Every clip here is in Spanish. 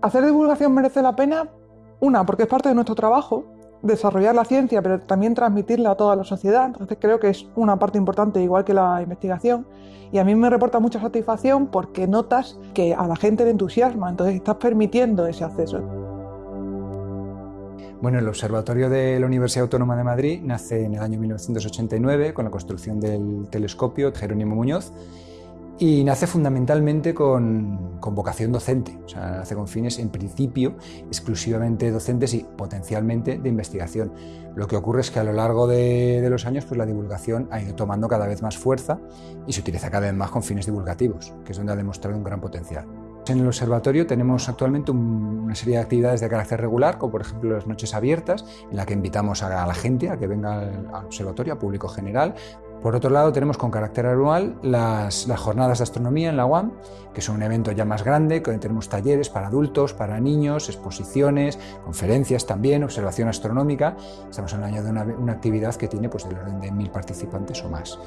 Hacer divulgación merece la pena, una, porque es parte de nuestro trabajo, desarrollar la ciencia, pero también transmitirla a toda la sociedad. Entonces creo que es una parte importante, igual que la investigación. Y a mí me reporta mucha satisfacción porque notas que a la gente le entusiasma, entonces estás permitiendo ese acceso. Bueno, el Observatorio de la Universidad Autónoma de Madrid nace en el año 1989 con la construcción del telescopio Jerónimo Muñoz y nace fundamentalmente con, vocación docente, o sea, nace con fines en principio exclusivamente docentes y potencialmente de investigación. Lo que ocurre es que a lo largo de, los años pues la divulgación ha ido tomando cada vez más fuerza y se utiliza cada vez más con fines divulgativos, que es donde ha demostrado un gran potencial. En el observatorio tenemos actualmente una serie de actividades de carácter regular, como por ejemplo las noches abiertas, en la que invitamos a la gente a que venga al observatorio, a público general, por otro lado, tenemos con carácter anual las, jornadas de astronomía en la UAM, que son un evento ya más grande, donde tenemos talleres para adultos, para niños, exposiciones, conferencias también, observación astronómica. Estamos hablando de una, una actividad que tiene pues, del orden de mil participantes o más.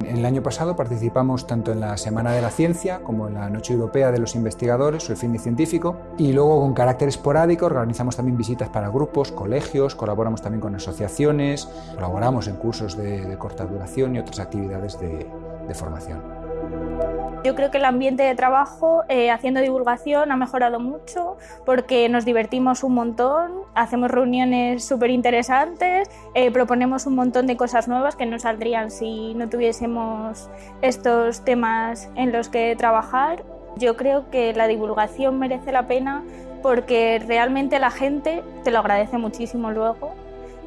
En el año pasado participamos tanto en la Semana de la Ciencia como en la Noche Europea de los Investigadores o el Fin de Científico y luego con carácter esporádico organizamos también visitas para grupos, colegios, colaboramos también con asociaciones, colaboramos en cursos de, corta duración y otras actividades de formación. Yo creo que el ambiente de trabajo eh, haciendo divulgación ha mejorado mucho porque nos divertimos un montón, hacemos reuniones súper interesantes, eh, proponemos un montón de cosas nuevas que no saldrían si no tuviésemos estos temas en los que trabajar. Yo creo que la divulgación merece la pena porque realmente la gente te lo agradece muchísimo luego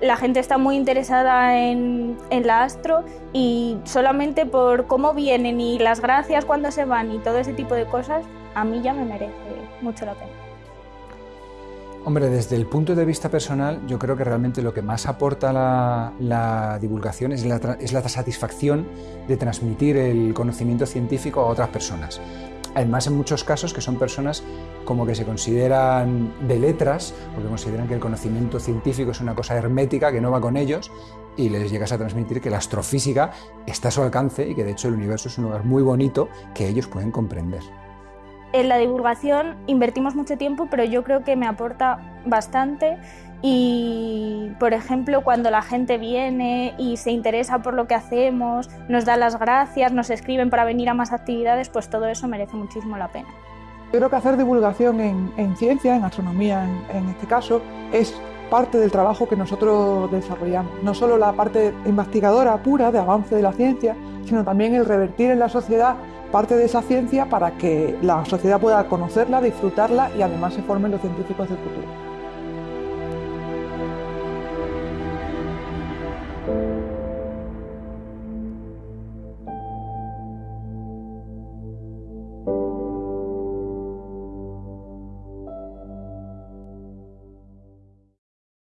la gente está muy interesada en, la astro y solamente por cómo vienen y las gracias cuando se van y todo ese tipo de cosas, a mí ya me merece mucho la pena. Hombre, desde el punto de vista personal, yo creo que realmente lo que más aporta la, divulgación es la, es la satisfacción de transmitir el conocimiento científico a otras personas. Además, en muchos casos que son personas como que se consideran de letras, porque consideran que el conocimiento científico es una cosa hermética que no va con ellos, y les llegas a transmitir que la astrofísica está a su alcance y que de hecho el universo es un lugar muy bonito que ellos pueden comprender. En la divulgación invertimos mucho tiempo, pero yo creo que me aporta bastante y, por ejemplo, cuando la gente viene y se interesa por lo que hacemos, nos da las gracias, nos escriben para venir a más actividades, pues todo eso merece muchísimo la pena. Yo creo que hacer divulgación en, ciencia, en astronomía en, este caso, es parte del trabajo que nosotros desarrollamos. No solo la parte investigadora pura de avance de la ciencia, sino también el revertir en la sociedad parte de esa ciencia para que la sociedad pueda conocerla, disfrutarla y además se formen los científicos del futuro.